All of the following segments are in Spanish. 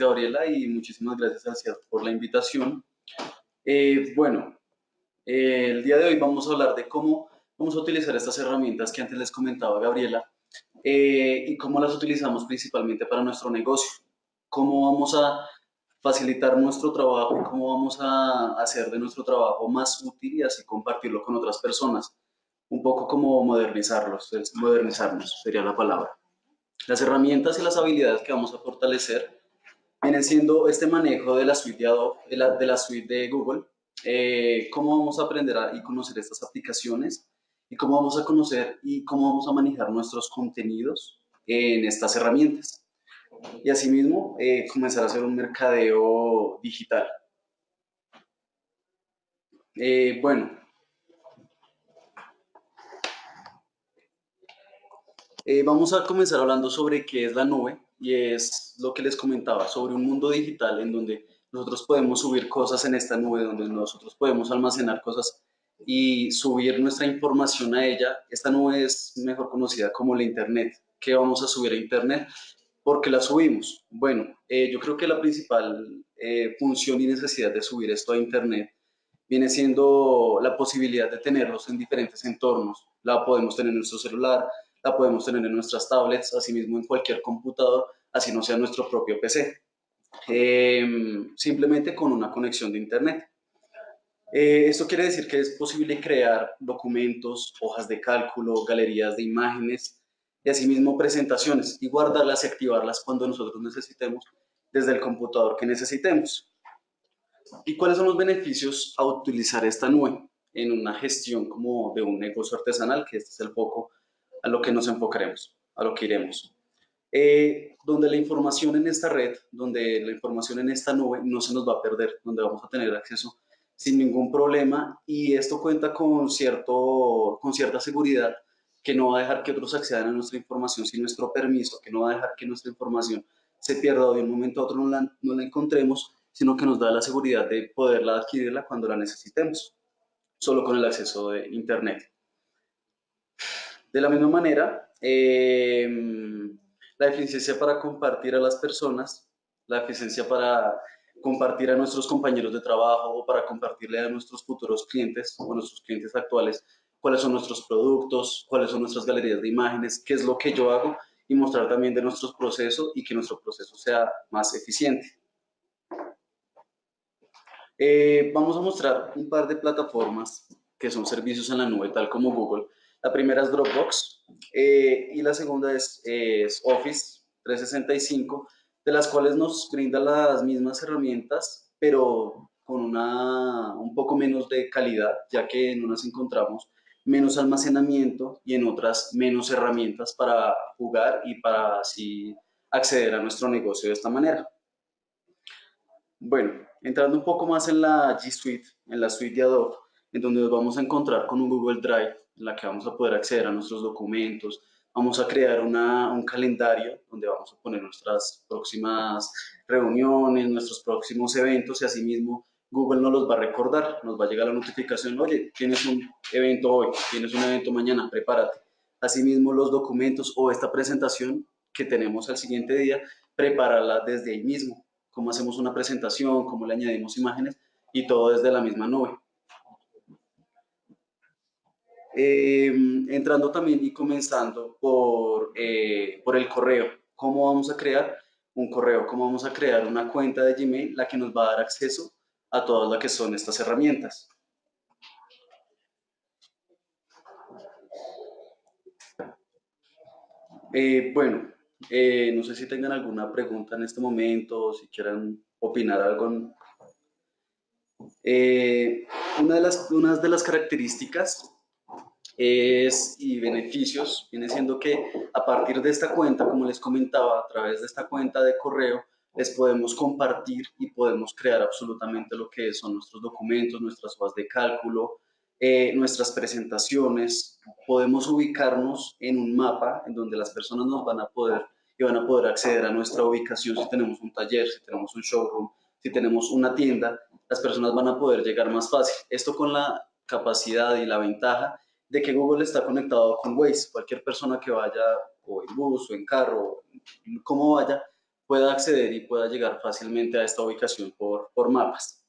Gabriela y muchísimas gracias Alciad por la invitación. Eh, bueno, eh, el día de hoy vamos a hablar de cómo vamos a utilizar estas herramientas que antes les comentaba Gabriela eh, y cómo las utilizamos principalmente para nuestro negocio. Cómo vamos a facilitar nuestro trabajo y cómo vamos a hacer de nuestro trabajo más útil y así compartirlo con otras personas. Un poco como modernizarlos, modernizarnos sería la palabra. Las herramientas y las habilidades que vamos a fortalecer vienen siendo este manejo de la suite de de la, suite de Google, eh, cómo vamos a aprender a, y conocer estas aplicaciones y cómo vamos a conocer y cómo vamos a manejar nuestros contenidos en estas herramientas. Y asimismo, eh, comenzar a hacer un mercadeo digital. Eh, bueno, Eh, vamos a comenzar hablando sobre qué es la nube y es lo que les comentaba, sobre un mundo digital en donde nosotros podemos subir cosas en esta nube, donde nosotros podemos almacenar cosas y subir nuestra información a ella. Esta nube es mejor conocida como la Internet. ¿Qué vamos a subir a Internet? ¿Por qué la subimos? Bueno, eh, yo creo que la principal eh, función y necesidad de subir esto a Internet viene siendo la posibilidad de tenerlos en diferentes entornos. La podemos tener en nuestro celular, la podemos tener en nuestras tablets, asimismo en cualquier computador, así no sea nuestro propio PC. Em, simplemente con una conexión de Internet. Eh, esto quiere decir que es posible crear documentos, hojas de cálculo, galerías de imágenes y asimismo presentaciones y guardarlas y activarlas cuando nosotros necesitemos desde el computador que necesitemos. ¿Y cuáles son los beneficios a utilizar esta nube en una gestión como de un negocio artesanal, que este es el foco a lo que nos enfocaremos, a lo que iremos. Eh, donde la información en esta red, donde la información en esta nube no se nos va a perder, donde vamos a tener acceso sin ningún problema y esto cuenta con, cierto, con cierta seguridad que no va a dejar que otros accedan a nuestra información sin nuestro permiso, que no va a dejar que nuestra información se pierda de un momento a otro no la, no la encontremos, sino que nos da la seguridad de poderla adquirirla cuando la necesitemos, solo con el acceso de Internet. De la misma manera, em, la eficiencia para compartir a las personas, la eficiencia para compartir a nuestros compañeros de trabajo o para compartirle a nuestros futuros clientes o nuestros clientes actuales cuáles son nuestros productos, cuáles son nuestras galerías de imágenes, qué es lo que yo hago y mostrar también de nuestros procesos y que nuestro proceso sea más eficiente. Eh, vamos a mostrar un par de plataformas que son servicios en la nube, tal como Google, la primera es Dropbox eh, y la segunda es, Office 365, de las cuales nos brinda las mismas herramientas, pero con una, un poco menos de calidad, ya que en unas encontramos menos almacenamiento y en otras menos herramientas para jugar y para así acceder a nuestro negocio de esta manera. Bueno, entrando un poco más en la G Suite, en la suite de Adobe, en donde nos vamos a encontrar con un Google Drive en la que vamos a poder acceder a nuestros documentos, vamos a crear un calendario donde vamos a poner nuestras próximas reuniones, nuestros próximos eventos y asimismo Google nos los va a recordar, nos va a llegar la notificación, oye, tienes un evento hoy, tienes un evento mañana, prepárate. Asimismo los documentos o esta presentación que tenemos al siguiente día, prepararla desde ahí mismo, cómo hacemos una presentación, cómo le añadimos imágenes y todo desde la misma nube. Em, entrando también y comenzando por, eh, por el correo. ¿Cómo vamos a crear un correo? ¿Cómo vamos a crear una cuenta de Gmail la que nos va a dar acceso a todas las que son estas herramientas? Eh, bueno, eh, no sé si tengan alguna pregunta en este momento o si quieran opinar algo. una, de las, una de las características es, y beneficios viene siendo que a partir de esta cuenta, como les comentaba, a través de esta cuenta de correo, les podemos compartir y podemos crear absolutamente lo que son nuestros documentos, nuestras hojas de cálculo, eh, nuestras presentaciones. Podemos ubicarnos en un mapa en donde las personas nos van a poder y van a poder acceder a nuestra ubicación si tenemos un taller, si tenemos un showroom, si tenemos una tienda, las personas van a poder llegar más fácil. Esto con la capacidad y la ventaja de que Google está conectado con Waze. Cualquier persona que vaya o en bus o en carro, como vaya, pueda acceder y pueda llegar fácilmente a esta ubicación por, por mapas.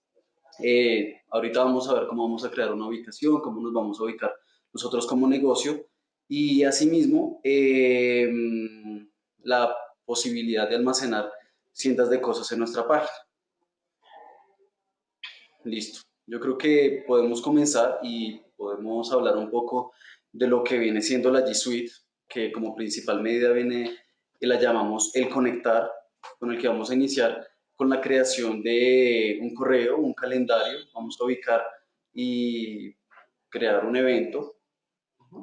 Eh, ahorita vamos a ver cómo vamos a crear una ubicación, cómo nos vamos a ubicar nosotros como negocio y asimismo eh, la posibilidad de almacenar cientos de cosas en nuestra página. Listo. Yo creo que podemos comenzar y podemos hablar un poco de lo que viene siendo la G Suite, que como principal medida viene la llamamos el conectar, con el que vamos a iniciar con la creación de un correo, un calendario, vamos a ubicar y crear un evento.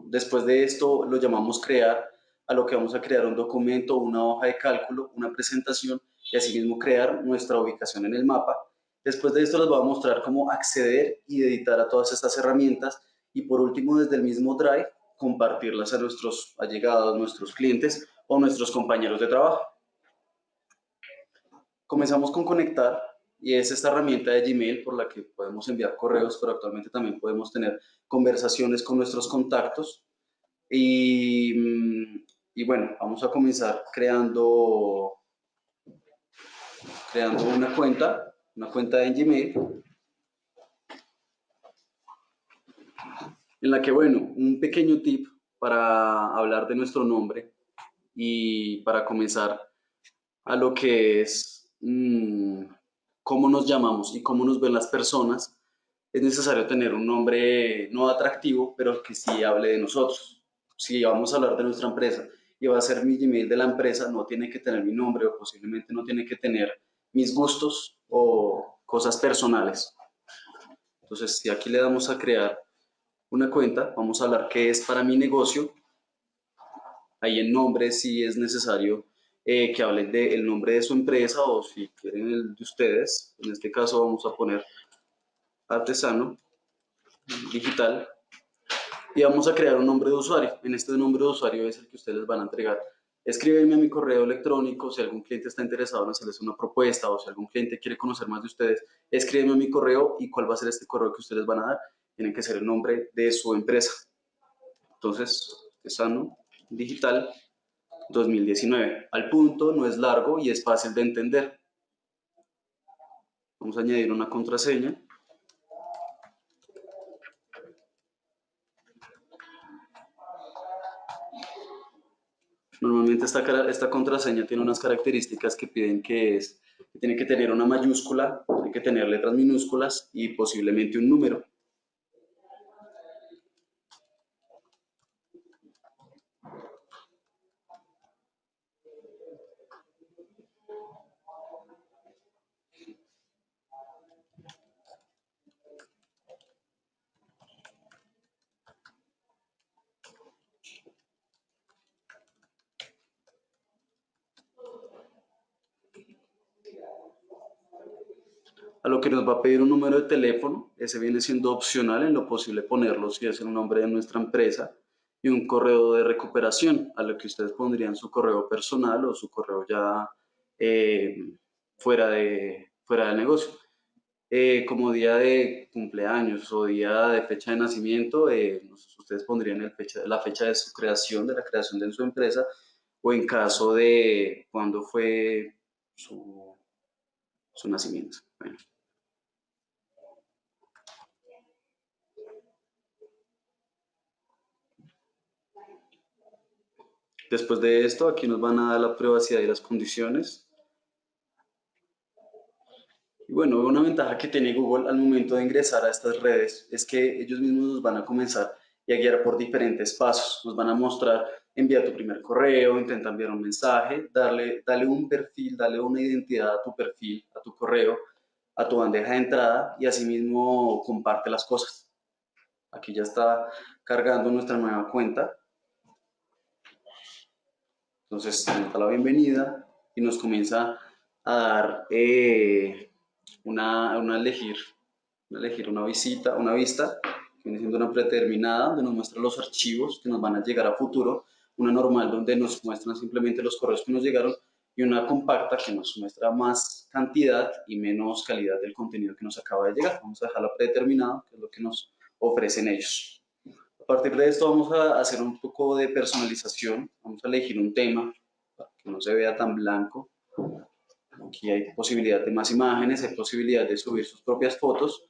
Después de esto lo llamamos crear, a lo que vamos a crear un documento, una hoja de cálculo, una presentación y asimismo crear nuestra ubicación en el mapa. Después de esto les voy a mostrar cómo acceder y editar a todas estas herramientas y por último desde el mismo Drive compartirlas a nuestros allegados, nuestros clientes o nuestros compañeros de trabajo. Comenzamos con conectar y es esta herramienta de Gmail por la que podemos enviar correos, pero actualmente también podemos tener conversaciones con nuestros contactos. Y, y bueno, vamos a comenzar creando, creando una cuenta, una cuenta de Gmail. En la que, bueno, un pequeño tip para hablar de nuestro nombre y para comenzar a lo que es Mm, cómo nos llamamos y cómo nos ven las personas, es necesario tener un nombre no atractivo, pero que sí hable de nosotros. Si vamos a hablar de nuestra empresa y va a ser mi Gmail de la empresa, no tiene que tener mi nombre o posiblemente no tiene que tener mis gustos o cosas personales. Entonces, si aquí le damos a crear una cuenta, vamos a hablar qué es para mi negocio. Ahí en nombre sí es necesario eh, que hablen del nombre de su empresa o si quieren el de ustedes. En este caso vamos a poner artesano digital y vamos a crear un nombre de usuario. En este nombre de usuario es el que ustedes van a entregar. Escríbeme a mi correo electrónico si algún cliente está interesado en hacerles una propuesta o si algún cliente quiere conocer más de ustedes, escríbeme a mi correo y cuál va a ser este correo que ustedes van a dar. Tiene que ser el nombre de su empresa. Entonces, artesano digital 2019. Al punto, no es largo y es fácil de entender. Vamos a añadir una contraseña. Normalmente esta, esta contraseña tiene unas características que piden que es, que tiene que tener una mayúscula, tiene que tener letras minúsculas y posiblemente un número. a lo nos va a pedir un número de teléfono, ese viene siendo opcional en lo posible ponerlo si es el nombre de nuestra empresa, y un correo de recuperación, a lo que ustedes pondrían su correo personal o su correo ya eh, fuera, de, fuera del negocio. Eh, como día de cumpleaños o día de fecha de nacimiento, eh, ustedes pondrían la fecha de su creación, de la creación de su empresa, o en caso de cuando fue su, su nacimiento. Después de esto, aquí nos van a dar la privacidad y las condiciones. Y bueno, una ventaja que tiene Google al momento de ingresar a estas redes es que ellos mismos nos van a comenzar y a guiar por diferentes pasos. Nos van a mostrar, envía tu primer correo, intenta enviar un mensaje, darle, dale un perfil, dale una identidad a tu perfil, a tu correo, a tu bandeja de entrada y asimismo comparte las cosas. Aquí ya está cargando nuestra nueva cuenta. Entonces, nos da la bienvenida y nos comienza a dar eh, una, una, elegir, una elegir una visita, una vista, que viene siendo una predeterminada, donde nos muestra los archivos que nos van a llegar a futuro, una normal donde nos muestran simplemente los correos que nos llegaron y una compacta que nos muestra más cantidad y menos calidad del contenido que nos acaba de llegar. Vamos a dejarla predeterminada, que es lo que nos ofrecen ellos. A partir de esto vamos a hacer un poco de personalización, vamos a elegir un tema para que no se vea tan blanco. Aquí hay posibilidad de más imágenes, hay posibilidad de subir sus propias fotos,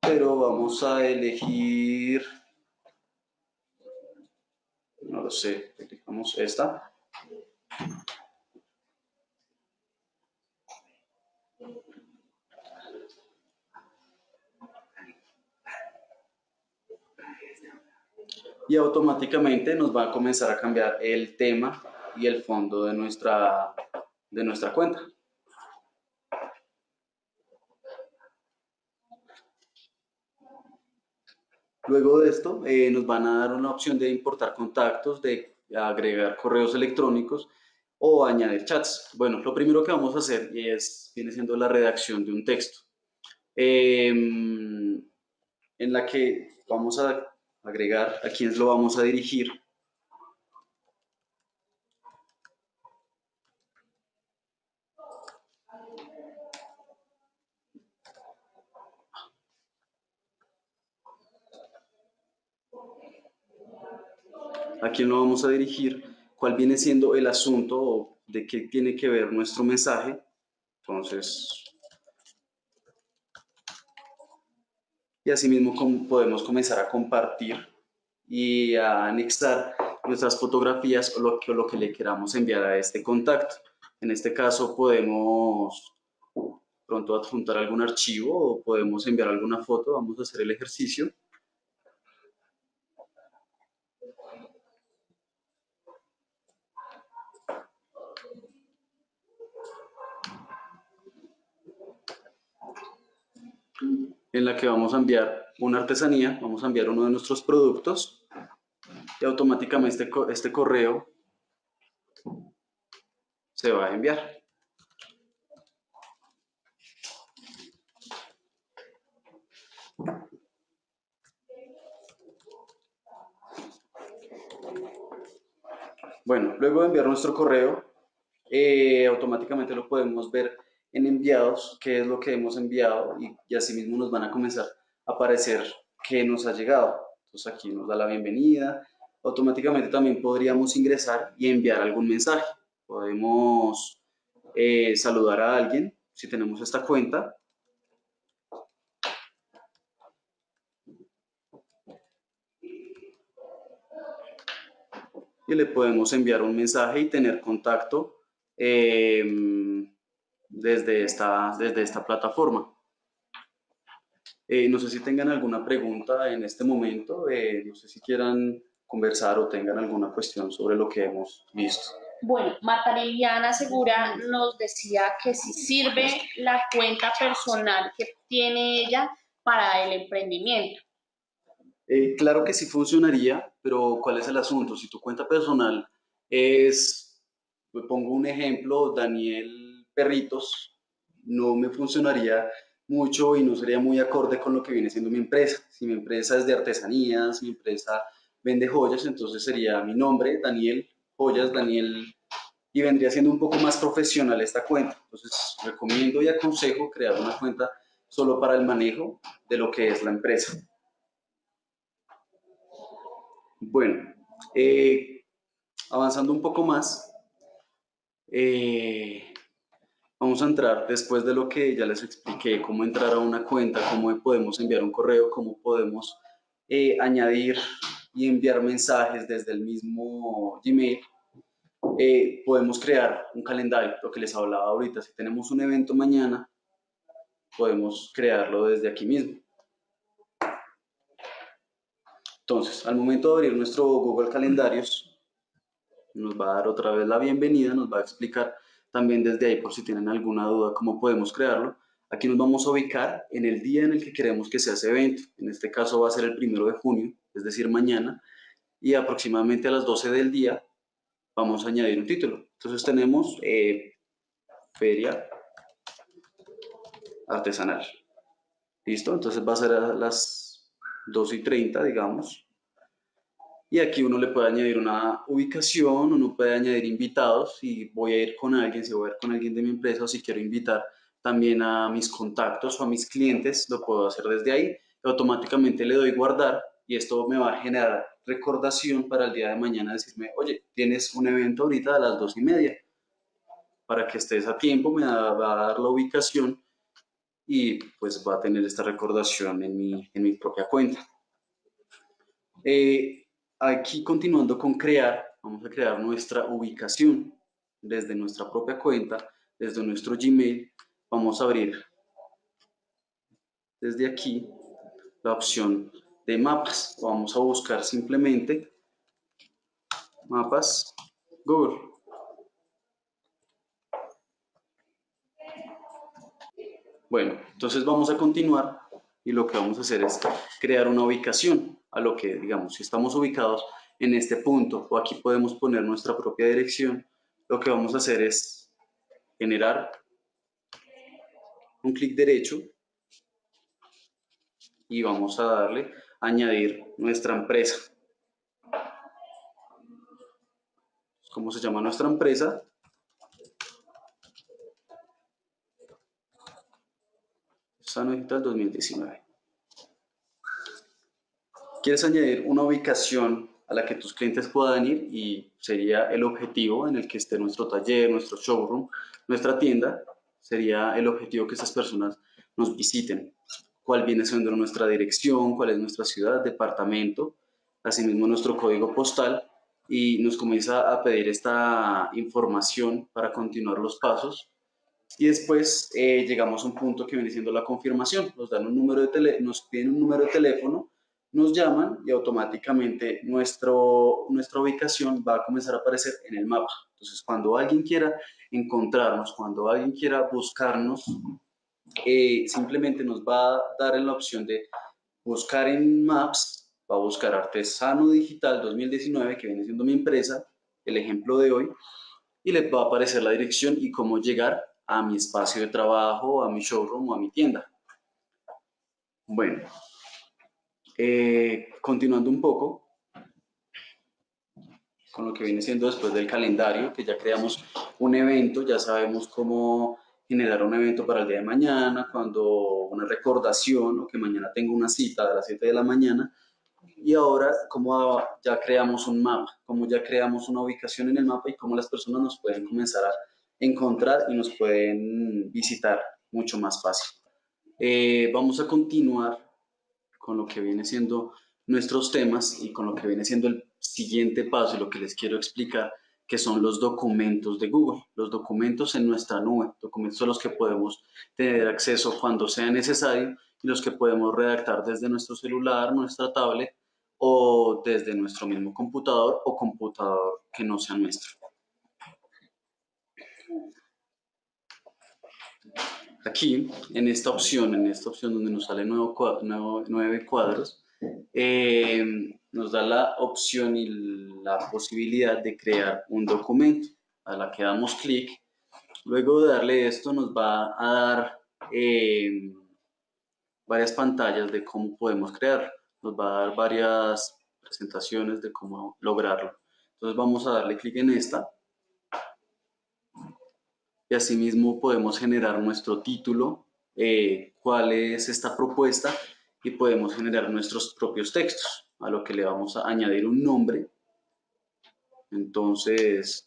pero vamos a elegir, no lo sé, elegimos esta. Y automáticamente nos va a comenzar a cambiar el tema y el fondo de nuestra, de nuestra cuenta. Luego de esto eh, nos van a dar una opción de importar contactos, de agregar correos electrónicos o añadir chats. Bueno, lo primero que vamos a hacer es, viene siendo la redacción de un texto, em, en la que vamos a agregar a quién lo vamos a dirigir. a quién lo vamos a dirigir, cuál viene siendo el asunto de qué tiene que ver nuestro mensaje. Entonces, y asimismo podemos comenzar a compartir y a anexar nuestras fotografías o lo que, lo que le queramos enviar a este contacto. En este caso podemos pronto adjuntar algún archivo o podemos enviar alguna foto. Vamos a hacer el ejercicio. En la que vamos a enviar una artesanía, vamos a enviar uno de nuestros productos y automáticamente este, este correo se va a enviar. Bueno, luego de enviar nuestro correo, eh, automáticamente lo podemos ver en enviados, qué es lo que hemos enviado y, y así mismo nos van a comenzar a aparecer qué nos ha llegado. Entonces aquí nos da la bienvenida. Automáticamente también podríamos ingresar y enviar algún mensaje. Podemos eh, saludar a alguien si tenemos esta cuenta. Y le podemos enviar un mensaje y tener contacto eh, desde esta, desde esta plataforma. Eh, no sé si tengan alguna pregunta en este momento, eh, no sé si quieran conversar o tengan alguna cuestión sobre lo que hemos visto. Bueno, Marta Liliana Segura nos decía que si sirve la cuenta personal que tiene ella para el emprendimiento. Eh, claro que sí funcionaría, pero ¿cuál es el asunto? Si tu cuenta personal es, me pongo un ejemplo, Daniel perritos, no me funcionaría mucho y no sería muy acorde con lo que viene siendo mi empresa. Si mi empresa es de artesanías, mi empresa vende joyas, entonces sería mi nombre, Daniel Joyas, Daniel, y vendría siendo un poco más profesional esta cuenta. Entonces recomiendo y aconsejo crear una cuenta solo para el manejo de lo que es la empresa. Bueno, eh, avanzando un poco más, eh, Vamos a entrar después de lo que ya les expliqué, cómo entrar a una cuenta, cómo podemos enviar un correo, cómo podemos eh, añadir y enviar mensajes desde el mismo Gmail. Eh, podemos crear un calendario, lo que les hablaba ahorita. Si tenemos un evento mañana, podemos crearlo desde aquí mismo. Entonces, al momento de abrir nuestro Google Calendarios, nos va a dar otra vez la bienvenida, nos va a explicar también desde ahí, por si tienen alguna duda, cómo podemos crearlo. Aquí nos vamos a ubicar en el día en el que queremos que sea ese evento. En este caso va a ser el primero de junio, es decir, mañana. Y aproximadamente a las 12 del día vamos a añadir un título. Entonces tenemos eh, Feria Artesanal. ¿Listo? Entonces va a ser a las 2 y 30, digamos y aquí uno le puede añadir una ubicación, uno puede añadir invitados, si voy a ir con alguien, si voy a ir con alguien de mi empresa o si quiero invitar también a mis contactos o a mis clientes, lo puedo hacer desde ahí. Automáticamente le doy guardar y esto me va a generar recordación para el día de mañana decirme, oye, tienes un evento ahorita a las dos y media. para que estés a tiempo, me va a dar la ubicación y pues va a tener esta recordación en mi, en mi propia cuenta. Eh, aquí continuando con crear, vamos a crear nuestra ubicación desde nuestra propia cuenta, desde nuestro Gmail, vamos a abrir desde aquí la opción de mapas. Vamos a buscar simplemente mapas Google. Bueno, entonces vamos a continuar y lo que vamos a hacer es crear una ubicación a lo que, digamos, si estamos ubicados en este punto o aquí podemos poner nuestra propia dirección, lo que vamos a hacer es generar un clic derecho y vamos a darle añadir nuestra empresa. ¿Cómo se llama nuestra empresa? Sano Digital 2019. Quieres añadir una ubicación a la que tus clientes puedan ir y sería el objetivo en el que esté nuestro taller, nuestro showroom, nuestra tienda, sería el objetivo que estas personas nos visiten. Cuál viene siendo nuestra dirección, cuál es nuestra ciudad, departamento, asimismo nuestro código postal. Y nos comienza a pedir esta información para continuar los pasos. Y después eh, llegamos a un punto que viene siendo la confirmación. Nos dan un número de tele, nos piden un número de teléfono nos llaman y automáticamente nuestro, nuestra ubicación va a comenzar a aparecer en el mapa. Entonces, cuando alguien quiera encontrarnos, cuando alguien quiera buscarnos, eh, simplemente nos va a dar la opción de buscar en Maps, va a buscar Artesano Digital 2019, que viene siendo mi empresa, el ejemplo de hoy, y les va a aparecer la dirección y cómo llegar a mi espacio de trabajo, a mi showroom o a mi tienda. Bueno, eh, continuando un poco con lo que viene siendo después del calendario, que ya creamos un evento, ya sabemos cómo generar un evento para el día de mañana, cuando una recordación o que mañana tengo una cita a las 7 de la mañana. Y ahora, como ya creamos un mapa, como ya creamos una ubicación en el mapa y cómo las personas nos pueden comenzar a encontrar y nos pueden visitar mucho más fácil. Eh, vamos a continuar con lo que viene siendo nuestros temas y con lo que viene siendo el siguiente paso y lo que les quiero explicar, que son los documentos de Google, los documentos en nuestra nube, documentos a los que podemos tener acceso cuando sea necesario y los que podemos redactar desde nuestro celular, nuestra tablet o desde nuestro mismo computador o computador que no sea nuestro. Aquí, en esta opción, en esta opción donde nos sale nuevo, nueve cuadros, eh, nos da la opción y la posibilidad de crear un documento. A la que damos clic, luego de darle esto nos va a dar eh, varias pantallas de cómo podemos crear. Nos va a dar varias presentaciones de cómo lograrlo. Entonces vamos a darle clic en esta y asimismo podemos generar nuestro título, eh, cuál es esta propuesta y podemos generar nuestros propios textos, a lo que le vamos a añadir un nombre. Entonces,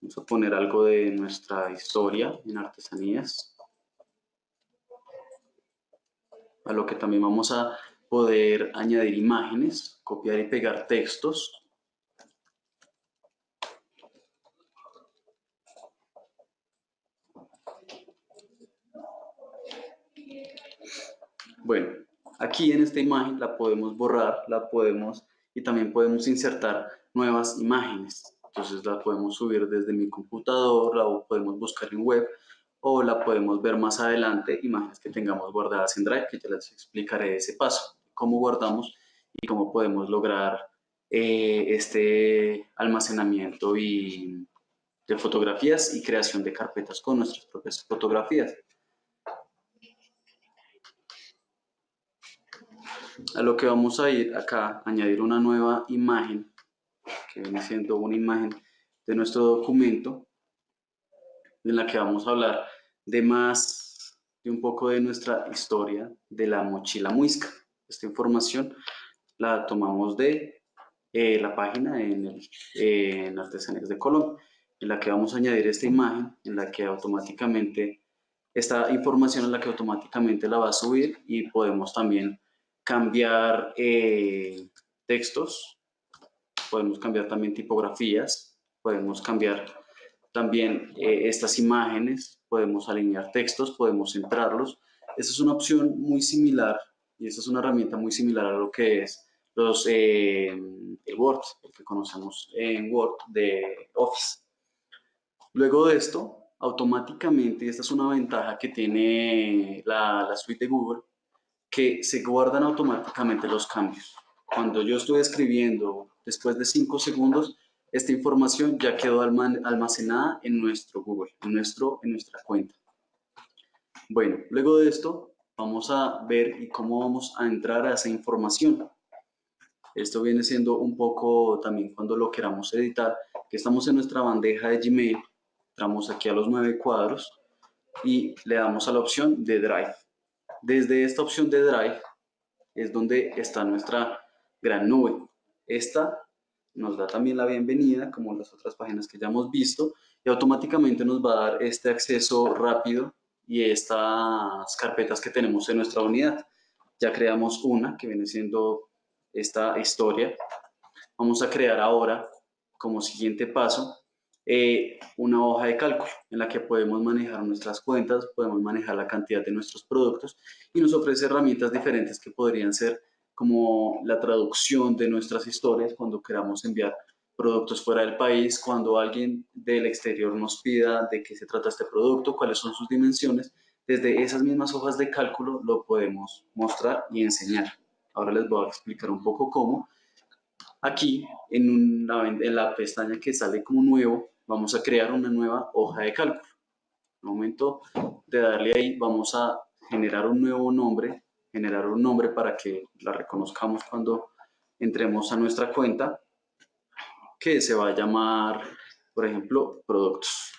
vamos a poner algo de nuestra historia en artesanías, a lo que también vamos a poder añadir imágenes, copiar y pegar textos, Bueno, aquí en esta imagen la podemos borrar, la podemos y también podemos insertar nuevas imágenes. Entonces la podemos subir desde mi computador, la podemos buscar en web o la podemos ver más adelante, imágenes que tengamos guardadas en Drive, que ya les explicaré ese paso, cómo guardamos y cómo podemos lograr eh, este almacenamiento y de fotografías y creación de carpetas con nuestras propias fotografías. A lo que vamos a ir acá, añadir una nueva imagen, que viene siendo una imagen de nuestro documento, en la que vamos a hablar de más, de un poco de nuestra historia de la mochila muisca. Esta información la tomamos de eh, la página en, el, en Artesanías de Colombia. en la que vamos a añadir esta imagen, en la que automáticamente, esta información en la que automáticamente la va a subir y podemos también cambiar eh, textos, podemos cambiar también tipografías, podemos cambiar también eh, estas imágenes, podemos alinear textos, podemos centrarlos. Esa es una opción muy similar y esta es una herramienta muy similar a lo que es los, eh, el Word, el que conocemos en Word de Office. Luego de esto, automáticamente, esta es una ventaja que tiene la, la suite de Google, que se guardan automáticamente los cambios. Cuando yo estoy escribiendo, después de 5 segundos, esta información ya quedó almacenada en nuestro Google, en, nuestro, en nuestra cuenta. Bueno, luego de esto, vamos a ver cómo vamos a entrar a esa información. Esto viene siendo un poco también cuando lo queramos editar, que estamos en nuestra bandeja de Gmail, entramos aquí a los nueve cuadros y le damos a la opción de Drive. Desde esta opción de Drive es donde está nuestra gran nube. Esta nos da también la bienvenida, como las otras páginas que ya hemos visto, y automáticamente nos va a dar este acceso rápido y estas carpetas que tenemos en nuestra unidad. Ya creamos una que viene siendo esta historia. Vamos a crear ahora, como siguiente paso, eh, una hoja de cálculo en la que podemos manejar nuestras cuentas, podemos manejar la cantidad de nuestros productos y nos ofrece herramientas diferentes que podrían ser como la traducción de nuestras historias cuando queramos enviar productos fuera del país, cuando alguien del exterior nos pida de qué se trata este producto, cuáles son sus dimensiones, desde esas mismas hojas de cálculo lo podemos mostrar y enseñar. Ahora les voy a explicar un poco cómo. Aquí, en, en la pestaña que sale como nuevo, vamos a crear una nueva hoja de cálculo. El momento de darle ahí, vamos a generar un nuevo nombre generar un nombre para que la reconozcamos cuando entremos a nuestra cuenta, que se va a llamar, por ejemplo, productos.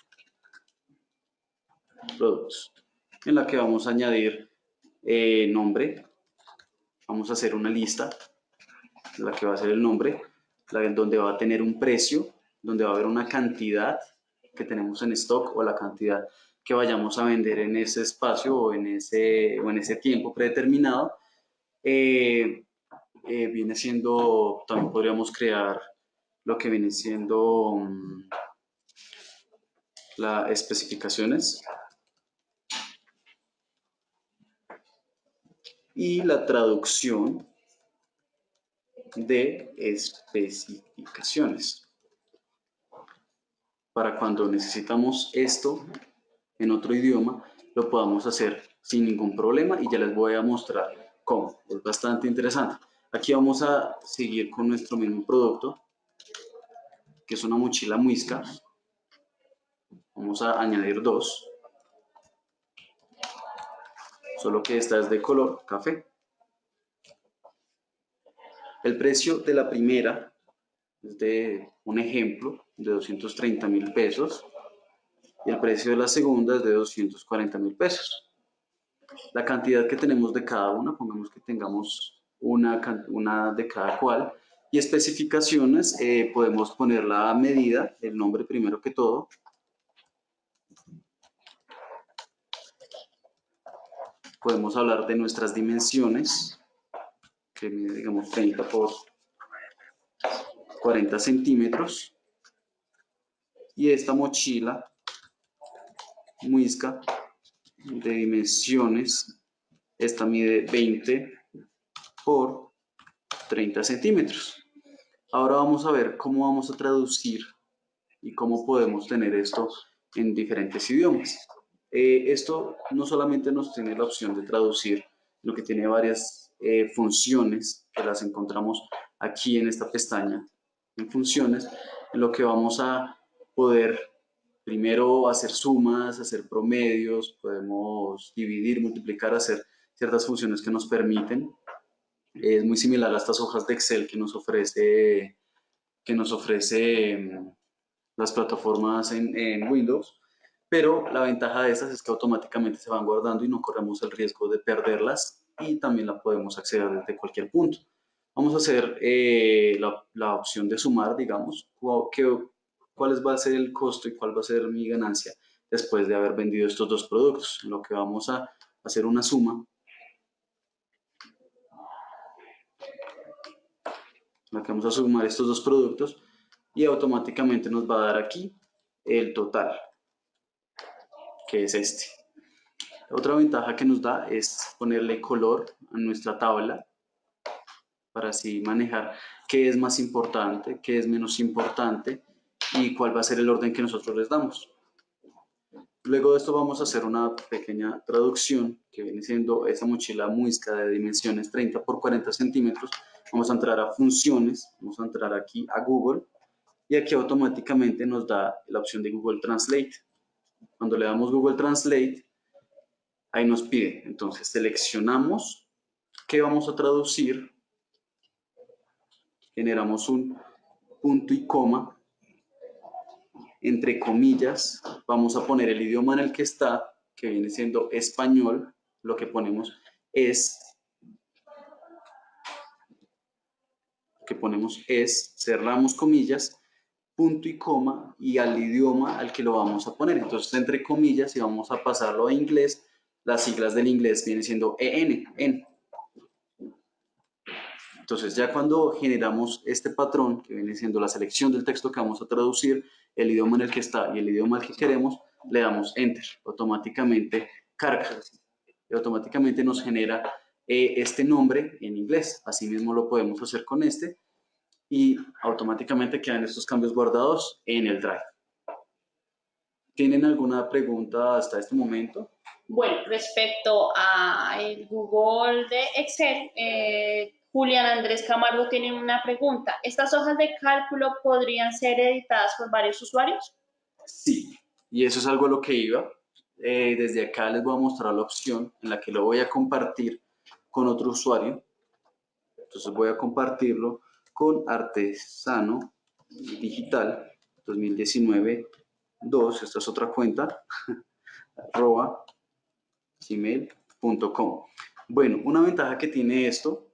Productos. En la que vamos a añadir eh, nombre. Vamos a hacer una lista, la que va a ser el nombre, la, donde va a tener un precio, donde va a haber una cantidad que tenemos en stock o la cantidad que vayamos a vender en ese espacio o en ese, o en ese tiempo predeterminado. Eh, eh, viene siendo, también podríamos crear lo que viene siendo mm, las especificaciones y la traducción de especificaciones. Para cuando necesitamos esto, en otro idioma, lo podamos hacer sin ningún problema y ya les voy a mostrar cómo. Es bastante interesante. Aquí vamos a seguir con nuestro mismo producto, que es una mochila muisca. Vamos a añadir dos. Solo que esta es de color café. El precio de la primera es de un ejemplo de 230 mil pesos y el precio de la segunda es de 240 mil pesos. La cantidad que tenemos de cada una, pongamos que tengamos una, una de cada cual, y especificaciones, eh, podemos poner la medida, el nombre primero que todo, podemos hablar de nuestras dimensiones, que mide, digamos, 30 por 40 centímetros. Y esta mochila muisca de dimensiones. Esta mide 20 por 30 centímetros. Ahora vamos a ver cómo vamos a traducir y cómo podemos tener esto en diferentes idiomas. Eh, esto no solamente nos tiene la opción de traducir, lo que tiene varias eh, funciones que las encontramos aquí en esta pestaña, en funciones, en lo que vamos a poder primero hacer sumas, hacer promedios, podemos dividir, multiplicar, hacer ciertas funciones que nos permiten. Es muy similar a estas hojas de Excel que nos ofrece, que nos ofrece mm, las plataformas en, en Windows, pero la ventaja de estas es que automáticamente se van guardando y no corremos el riesgo de perderlas y también la podemos acceder desde cualquier punto. Vamos a hacer eh, la, la, opción de sumar, digamos, que cuál va a ser el costo y cuál va a ser mi ganancia después de haber vendido estos dos productos. Lo que vamos a hacer una suma. Vamos a sumar estos dos productos y automáticamente nos va a dar aquí el total, que es este. Otra ventaja que nos da es ponerle color a nuestra tabla para así manejar qué es más importante, qué es menos importante y cuál va a ser el orden que nosotros les damos. Luego de esto vamos a hacer una pequeña traducción que viene siendo esa mochila muisca de dimensiones 30 por 40 centímetros. Vamos a entrar a funciones, vamos a entrar aquí a Google y aquí automáticamente nos da la opción de Google Translate. Cuando le damos Google Translate, ahí nos pide, entonces seleccionamos qué vamos a traducir generamos un punto y coma, entre comillas, vamos a poner el idioma en el que está, que viene siendo español, lo que ponemos es, lo que ponemos es, cerramos comillas, punto y coma, y al idioma al que lo vamos a poner. Entonces, entre comillas, y vamos a pasarlo a inglés, las siglas del inglés vienen siendo EN, EN. Entonces, ya cuando generamos este patrón, que viene siendo la selección del texto que vamos a traducir, el idioma en el que está y el idioma al que queremos, le damos Enter. Automáticamente carga y automáticamente nos genera eh, este nombre en inglés. Asimismo lo podemos hacer con este y automáticamente quedan estos cambios guardados en el Drive. ¿Tienen alguna pregunta hasta este momento? Bueno, respecto a el Google de Excel, eh, Julián Andrés Camargo tiene una pregunta. ¿Estas hojas de cálculo podrían ser editadas por varios usuarios? Sí, y eso es algo a lo que iba. Eh, desde acá les voy a mostrar la opción en la que lo voy a compartir con otro usuario. Entonces voy a compartirlo con Artesano Digital 2019 2, esta es otra cuenta, arroba gmail.com. Bueno, una ventaja que tiene esto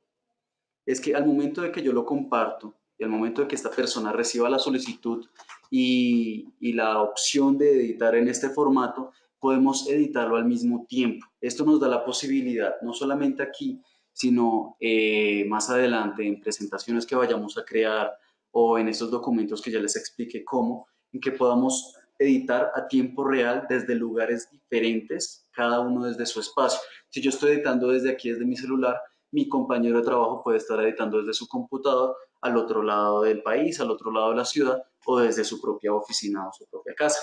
es que al momento de que yo lo comparto y al momento de que esta persona reciba la solicitud y, la opción de editar en este formato, podemos editarlo al mismo tiempo. Esto nos da la posibilidad, no solamente aquí, sino eh, más adelante en presentaciones que vayamos a crear o en estos documentos que ya les expliqué cómo, en que podamos editar a tiempo real desde lugares diferentes, cada uno desde su espacio. Si yo estoy editando desde aquí, desde mi celular, mi compañero de trabajo puede estar editando desde su computador al otro lado del país, al otro lado de la ciudad o desde su propia oficina o su propia casa.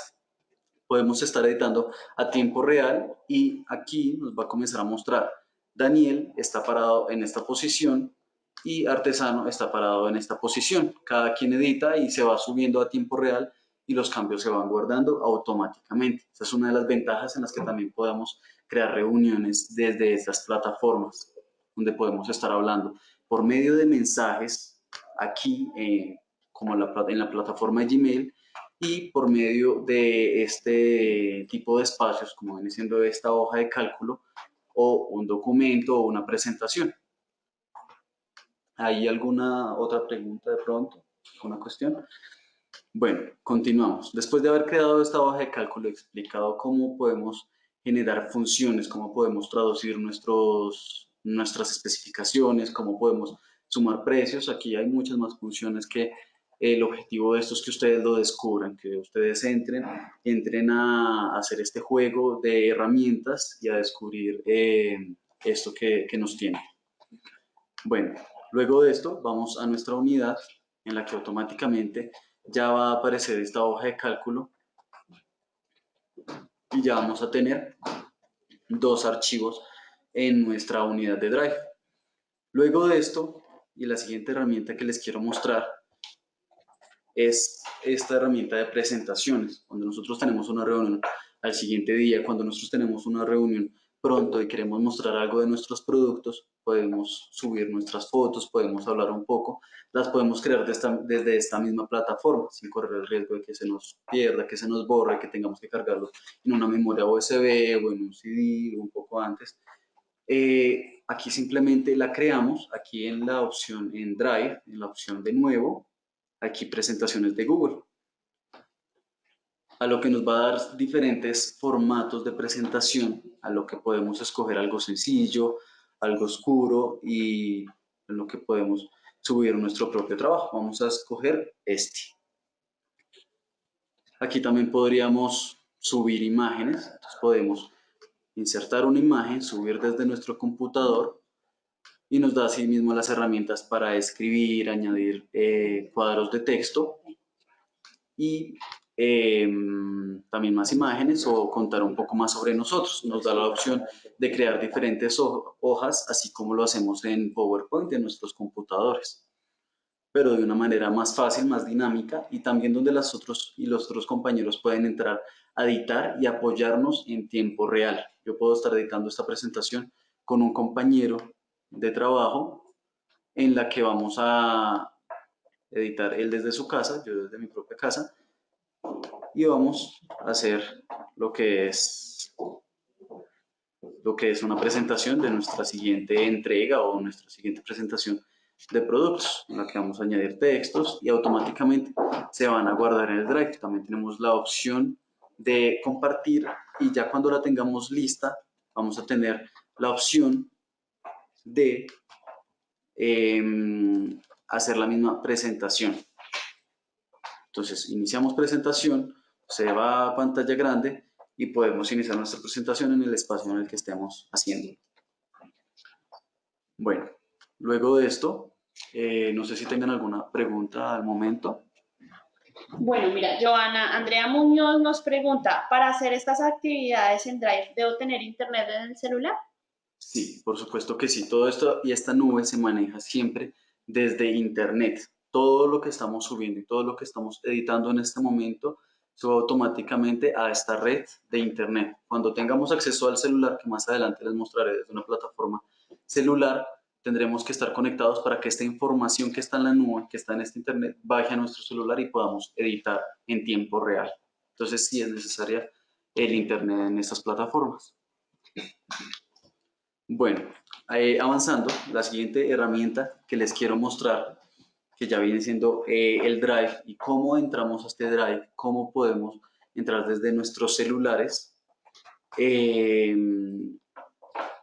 Podemos estar editando a tiempo real y aquí nos va a comenzar a mostrar Daniel está parado en esta posición y Artesano está parado en esta posición. Cada quien edita y se va subiendo a tiempo real y los cambios se van guardando automáticamente. Esa es una de las ventajas en las que también podemos crear reuniones desde estas plataformas donde podemos estar hablando por medio de mensajes aquí, eh, como en la plataforma de Gmail, y por medio de este tipo de espacios, como viene siendo esta hoja de cálculo, o un documento o una presentación. ¿Hay alguna otra pregunta de pronto? ¿Una cuestión? Bueno, continuamos. Después de haber creado esta hoja de cálculo, he explicado cómo podemos generar funciones, cómo podemos traducir nuestros nuestras especificaciones, cómo podemos sumar precios. Aquí hay muchas más funciones que el objetivo de esto es que ustedes lo descubran, que ustedes entren, entren a hacer este juego de herramientas y a descubrir eh, esto que, que nos tiene. Bueno, luego de esto vamos a nuestra unidad en la que automáticamente ya va a aparecer esta hoja de cálculo y ya vamos a tener dos archivos en nuestra unidad de Drive. Luego de esto, y la siguiente herramienta que les quiero mostrar es esta herramienta de presentaciones. Cuando nosotros tenemos una reunión al siguiente día, cuando nosotros tenemos una reunión pronto y queremos mostrar algo de nuestros productos, podemos subir nuestras fotos, podemos hablar un poco, las podemos crear desde esta misma plataforma, sin correr el riesgo de que se nos pierda, que se nos borre, que tengamos que cargarlo en una memoria USB o en un CD un poco antes. Eh, aquí simplemente la creamos, aquí en la opción en Drive, en la opción de nuevo, aquí presentaciones de Google. a lo que nos va a dar diferentes formatos de presentación, a lo que podemos escoger algo sencillo, algo oscuro y en lo que podemos subir nuestro propio trabajo. Vamos a escoger este. Aquí también podríamos subir imágenes, entonces podemos insertar una imagen, subir desde nuestro computador y nos da así mismo las herramientas para escribir, añadir eh, cuadros de texto y em, también más imágenes o contar un poco más sobre nosotros. Nos da la opción de crear diferentes hojas, así como lo hacemos en PowerPoint en nuestros computadores, pero de una manera más fácil, más dinámica y también donde las otros y los otros compañeros pueden entrar a editar y apoyarnos en tiempo real. Yo puedo estar editando esta presentación con un compañero de trabajo en la que vamos a editar él desde su casa, yo desde mi propia casa, y vamos a hacer lo que es lo que es una presentación de nuestra siguiente entrega o nuestra siguiente presentación de productos, en la que vamos a añadir textos y automáticamente se van a guardar en el Drive. También tenemos la opción de compartir y ya cuando la tengamos lista vamos a tener la opción de em, hacer la misma presentación. Entonces, iniciamos presentación, se va a pantalla grande y podemos iniciar nuestra presentación en el espacio en el que estemos haciendo. Bueno, luego de esto, eh, no sé si tengan alguna pregunta al momento. Bueno, mira, Joana, Andrea Muñoz nos pregunta, ¿para hacer estas actividades en Drive debo tener internet en el celular? Sí, por supuesto que sí. Todo esto y esta nube se maneja siempre desde Internet. Todo lo que estamos subiendo y todo lo que estamos editando en este momento sube automáticamente a esta red de Internet. Cuando tengamos acceso al celular, que más adelante les mostraré desde una plataforma celular, tendremos que estar conectados para que esta información que está en la nube, que está en este Internet, baje a nuestro celular y podamos editar en tiempo real. Entonces sí es necesaria el Internet en estas plataformas. Bueno, eh, avanzando, la siguiente herramienta que les quiero mostrar, que ya viene siendo eh, el Drive y cómo entramos a este Drive, cómo podemos entrar desde nuestros celulares em,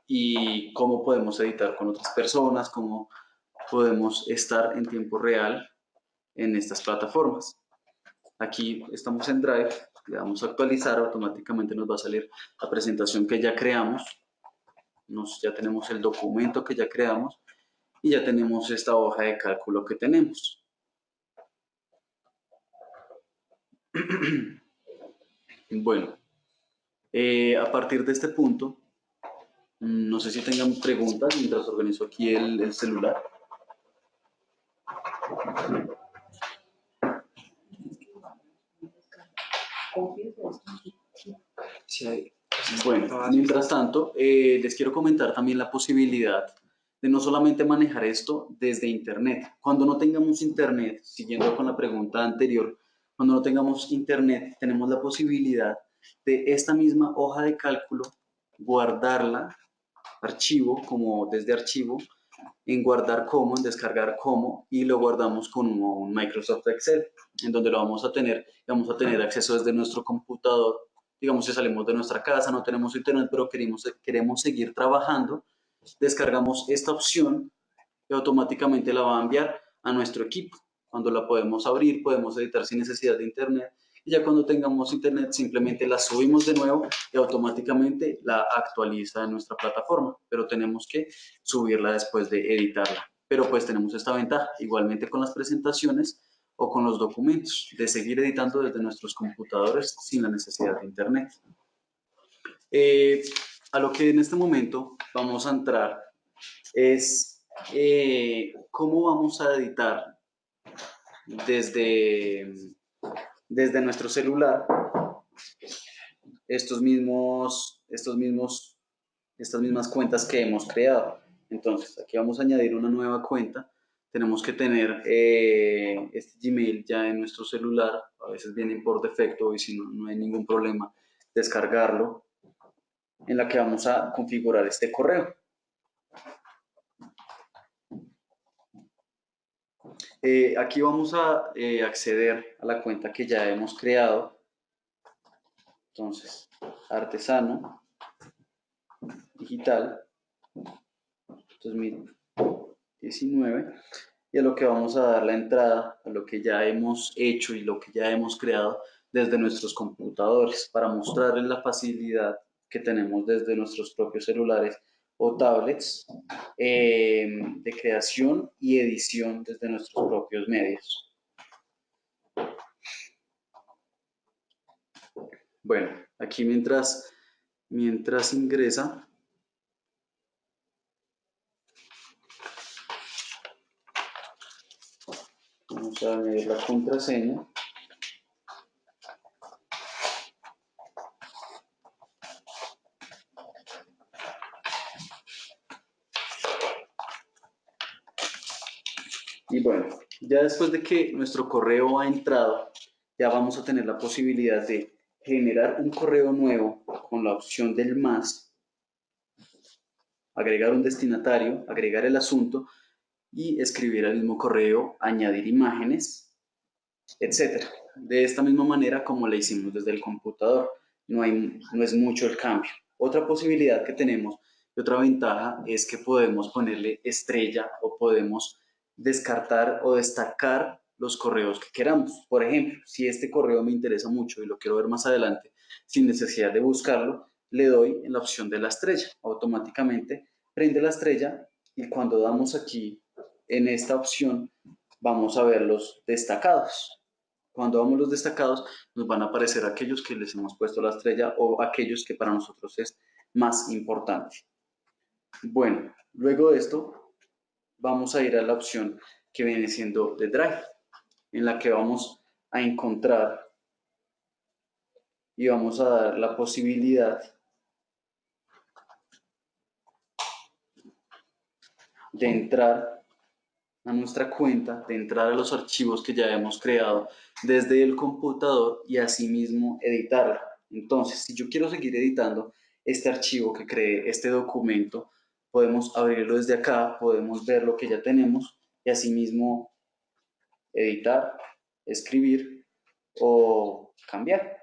y cómo podemos editar con otras personas, cómo podemos estar en tiempo real en estas plataformas. Aquí estamos en Drive, le damos a actualizar, automáticamente nos va a salir la presentación que ya creamos nos, ya tenemos el documento que ya creamos y ya tenemos esta hoja de cálculo que tenemos. Bueno, eh, a partir de este punto, no sé si tengan preguntas mientras organizo aquí el, el celular. Bueno, mientras tanto, eh, les quiero comentar también la posibilidad de no solamente manejar esto desde Internet. Cuando no tengamos Internet, siguiendo con la pregunta anterior, cuando no tengamos Internet, tenemos la posibilidad de esta misma hoja de cálculo guardarla, archivo, como desde archivo, en guardar como, en descargar como, y lo guardamos con un Microsoft Excel, en donde lo vamos a tener, vamos a tener acceso desde nuestro computador digamos si salimos de nuestra casa, no tenemos internet, pero queremos, queremos seguir trabajando, descargamos esta opción y automáticamente la va a enviar a nuestro equipo. Cuando la podemos abrir, podemos editar sin necesidad de internet y ya cuando tengamos internet simplemente la subimos de nuevo y automáticamente la actualiza en nuestra plataforma, pero tenemos que subirla después de editarla. Pero pues tenemos esta ventaja, igualmente con las presentaciones, o con los documentos, de seguir editando desde nuestros computadores sin la necesidad de internet. Eh, a lo que en este momento vamos a entrar es eh, cómo vamos a editar desde, desde nuestro celular estos mismos, estos mismos, estas mismas cuentas que hemos creado. Entonces, aquí vamos a añadir una nueva cuenta tenemos que tener eh, este Gmail ya en nuestro celular, a veces vienen por defecto y si no, no hay ningún problema, descargarlo, en la que vamos a configurar este correo. Eh, aquí vamos a eh, acceder a la cuenta que ya hemos creado. Entonces, artesano digital. 2019 y a lo que vamos a dar la entrada a lo que ya hemos hecho y lo que ya hemos creado desde nuestros computadores para mostrarles la facilidad que tenemos desde nuestros propios celulares o tablets eh, de creación y edición desde nuestros propios medios. Bueno, aquí mientras, mientras ingresa, vamos a añadir la contraseña. Y bueno, ya después de que nuestro correo ha entrado, ya vamos a tener la posibilidad de generar un correo nuevo con la opción del más, agregar un destinatario, agregar el asunto y escribir al mismo correo, añadir imágenes, etc. De esta misma manera como la hicimos desde el computador. No, hay, no es mucho el cambio. Otra posibilidad que tenemos y otra ventaja es que podemos ponerle estrella o podemos descartar o destacar los correos que queramos. Por ejemplo, si este correo me interesa mucho y lo quiero ver más adelante, sin necesidad de buscarlo, le doy en la opción de la estrella. Automáticamente prende la estrella y cuando damos aquí en esta opción vamos a ver los destacados. Cuando vamos los destacados nos van a aparecer aquellos que les hemos puesto la estrella o aquellos que para nosotros es más importante. Bueno, luego de esto vamos a ir a la opción que viene siendo de Drive, en la que vamos a encontrar y vamos a dar la posibilidad de entrar a nuestra cuenta, de entrar a los archivos que ya hemos creado desde el computador y asimismo editarla. Entonces, si yo quiero seguir editando este archivo que creé, este documento, podemos abrirlo desde acá, podemos ver lo que ya tenemos y asimismo editar, escribir o cambiar.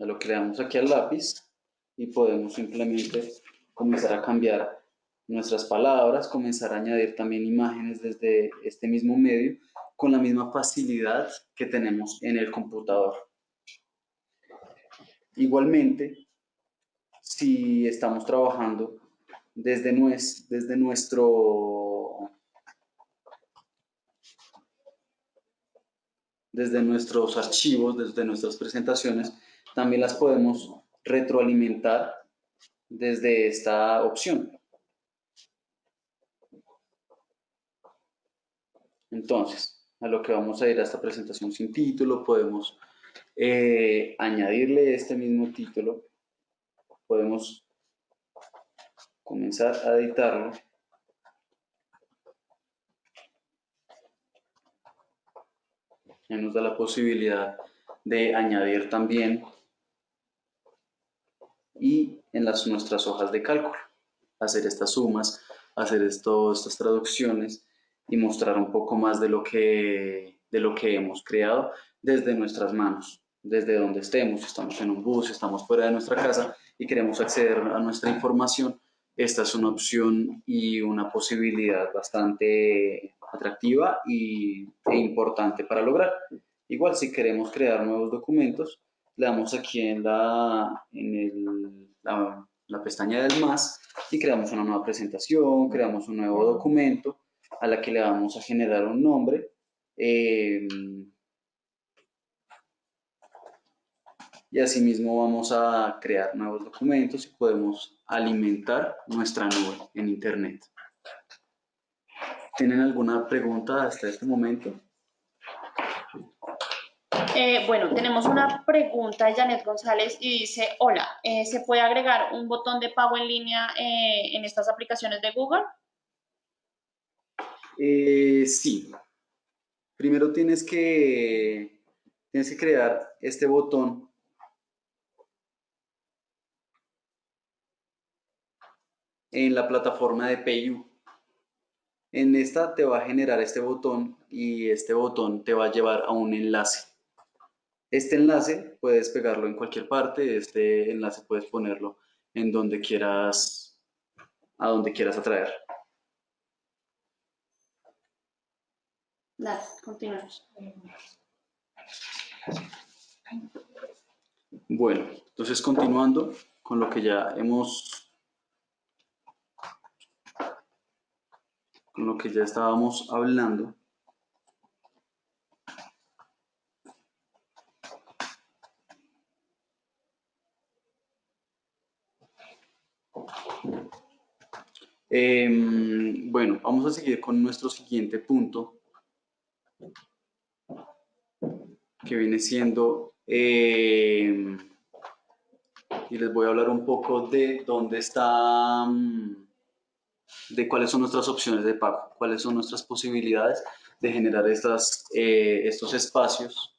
Lo creamos aquí al lápiz y podemos simplemente comenzar a cambiar nuestras palabras, comenzar a añadir también imágenes desde este mismo medio con la misma facilidad que tenemos en el computador. Igualmente, si estamos trabajando desde, desde nuestro desde nuestros archivos, desde nuestras presentaciones, también las podemos retroalimentar desde esta opción. Entonces, a lo que vamos a ir a esta presentación sin título, podemos eh, añadirle este mismo título podemos comenzar a editarlo. Nos da la posibilidad de añadir también y en nuestras hojas de cálculo, hacer estas sumas, hacer esto, estas traducciones y mostrar un poco más de lo, que, de lo que hemos creado desde nuestras manos, desde donde estemos, si estamos en un bus, si estamos fuera de nuestra casa, y queremos acceder a nuestra información, esta es una opción y una posibilidad bastante atractiva y, e importante para lograr. Igual si queremos crear nuevos documentos, le damos aquí en la, en el, la, la, pestaña del más y creamos una nueva presentación, creamos un nuevo documento a la que le vamos a generar un nombre. Eh, y asimismo vamos a crear nuevos documentos y podemos alimentar nuestra nube en Internet. ¿Tienen alguna pregunta hasta este momento? Eh, bueno, tenemos una pregunta de Janet González y dice, hola, eh, ¿se puede agregar un botón de pago en línea eh, en estas aplicaciones de Google? sí. Primero tienes que, tienes que crear este botón en la plataforma de PayU. En esta te va a generar este botón y este botón te va a llevar a un enlace. Este enlace puedes pegarlo en cualquier parte, este enlace puedes ponerlo en donde quieras, a donde quieras atraer. Dale, continuamos. Bueno, entonces continuando con lo que ya hemos, con lo que ya estábamos hablando. Em, bueno, vamos a seguir con nuestro siguiente punto, que viene siendo, em, y les voy a hablar un poco de dónde está, mm, de cuáles son nuestras opciones de pago, cuáles son nuestras posibilidades de generar estas, eh, estos espacios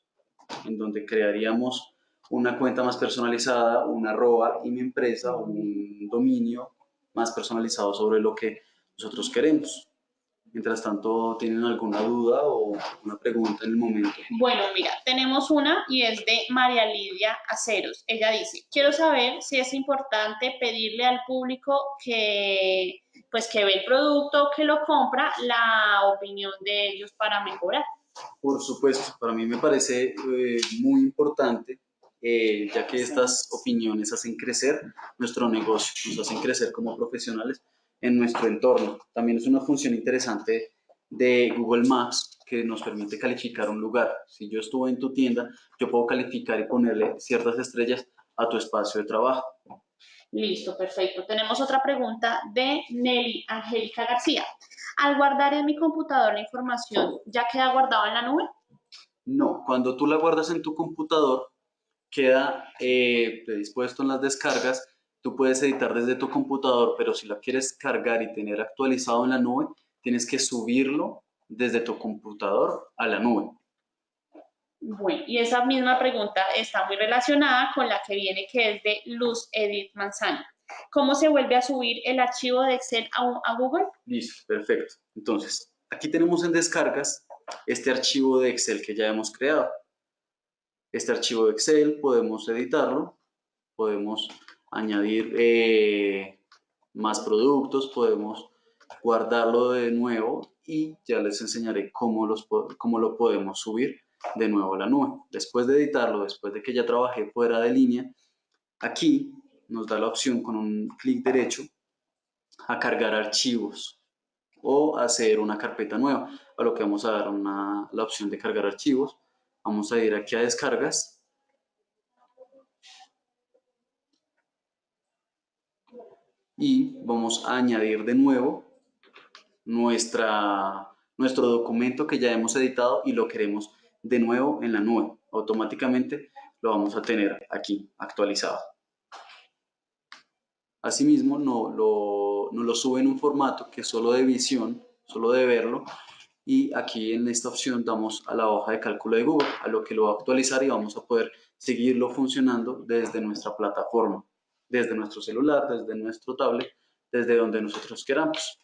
en donde crearíamos una cuenta más personalizada, una arroba y mi empresa, un dominio más personalizado sobre lo que nosotros queremos. Mientras tanto, ¿tienen alguna duda o una pregunta en el momento? Bueno, mira, tenemos una y es de María Lidia Aceros. Ella dice, quiero saber si es importante pedirle al público que, pues, que ve el producto, que lo compra, la opinión de ellos para mejorar. Por supuesto, para mí me parece eh, muy importante eh, ya que estas opiniones hacen crecer nuestro negocio, nos hacen crecer como profesionales en nuestro entorno. También es una función interesante de Google Maps que nos permite calificar un lugar. Si yo estuve en tu tienda, yo puedo calificar y ponerle ciertas estrellas a tu espacio de trabajo. Listo, perfecto. Tenemos otra pregunta de Nelly Angélica García. Al guardar en mi computador la información, ¿ya queda guardado en la nube? No, cuando tú la guardas en tu computador, queda eh, predispuesto en las descargas. Tú puedes editar desde tu computador, pero si la quieres cargar y tener actualizado en la nube, tienes que subirlo desde tu computador a la nube. Bueno, y esa misma pregunta está muy relacionada con la que viene, que es de Luz Edith Manzano. ¿Cómo se vuelve a subir el archivo de Excel a, Google? Listo, perfecto. Entonces, aquí tenemos en descargas este archivo de Excel que ya hemos creado. Este archivo de Excel podemos editarlo, podemos añadir eh, más productos, podemos guardarlo de nuevo y ya les enseñaré cómo, los, cómo lo podemos subir de nuevo la nube. Después de editarlo, después de que ya trabajé fuera de línea, aquí nos da la opción con un clic derecho a cargar archivos o hacer una carpeta nueva, a lo que vamos a dar la opción de cargar archivos. Vamos a ir aquí a descargas. Y vamos a añadir de nuevo nuestra, nuestro documento que ya hemos editado y lo queremos de nuevo en la nube. Automáticamente lo vamos a tener aquí actualizado. Asimismo, no lo, no sube en un formato que es solo de visión, solo de verlo, y aquí en esta opción damos a la hoja de cálculo de Google, a lo que lo va a actualizar y vamos a poder seguirlo funcionando desde nuestra plataforma, desde nuestro celular, desde nuestro tablet, desde donde nosotros queramos.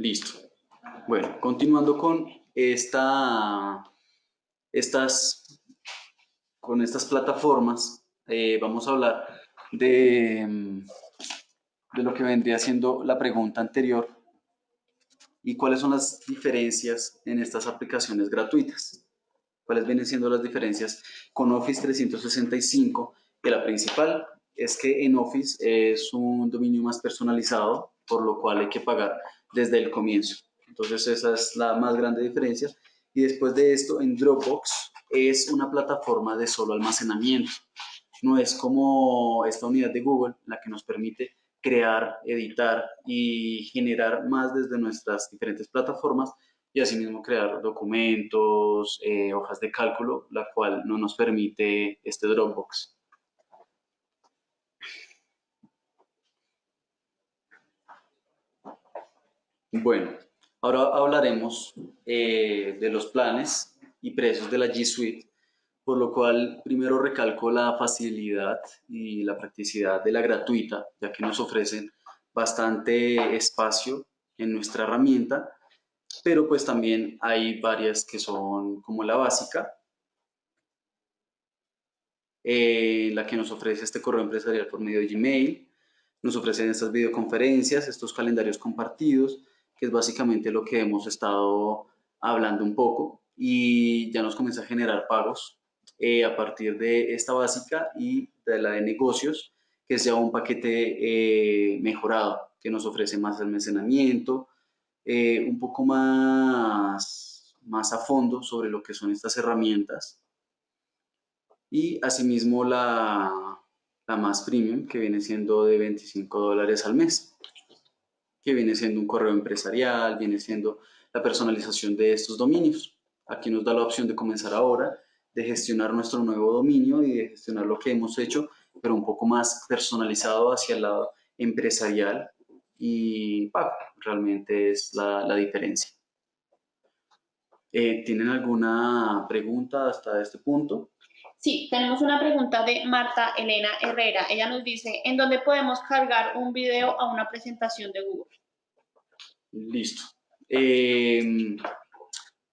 Listo. Bueno, continuando con esta, estas, con estas plataformas, eh, vamos a hablar de de lo que vendría siendo la pregunta anterior y cuáles son las diferencias en estas aplicaciones gratuitas. ¿Cuáles vienen siendo las diferencias con Office 365? Que la principal es que en Office es un dominio más personalizado, por lo cual hay que pagar desde el comienzo. Entonces esa es la más grande diferencia. Y después de esto, en Dropbox es una plataforma de solo almacenamiento. No es como esta unidad de Google, la que nos permite crear, editar y generar más desde nuestras diferentes plataformas y asimismo crear documentos, eh, hojas de cálculo, la cual no nos permite este Dropbox. Bueno, ahora hablaremos eh, de los planes y precios de la G Suite por lo cual primero recalco la facilidad y la practicidad de la gratuita, ya que nos ofrecen bastante espacio en nuestra herramienta pero pues también hay varias que son como la básica, eh, la que nos ofrece este correo empresarial por medio de Gmail, nos ofrecen estas videoconferencias, estos calendarios compartidos, que es básicamente lo que hemos estado hablando un poco y ya nos comienza a generar pagos eh, a partir de esta básica y de la de negocios, que sea un paquete eh, mejorado, que nos ofrece más almacenamiento, eh, un poco más, más a fondo sobre lo que son estas herramientas. Y asimismo la, la más premium, que viene siendo de 25 dólares al mes, que viene siendo un correo empresarial, viene siendo la personalización de estos dominios. Aquí nos da la opción de comenzar ahora, de gestionar nuestro nuevo dominio y de gestionar lo que hemos hecho, pero un poco más personalizado hacia el lado empresarial y realmente es la, diferencia. Eh, ¿Tienen alguna pregunta hasta este punto? Sí, tenemos una pregunta de Marta Elena Herrera. Ella nos dice, ¿en dónde podemos cargar un video a una presentación de Google? Listo. Eh,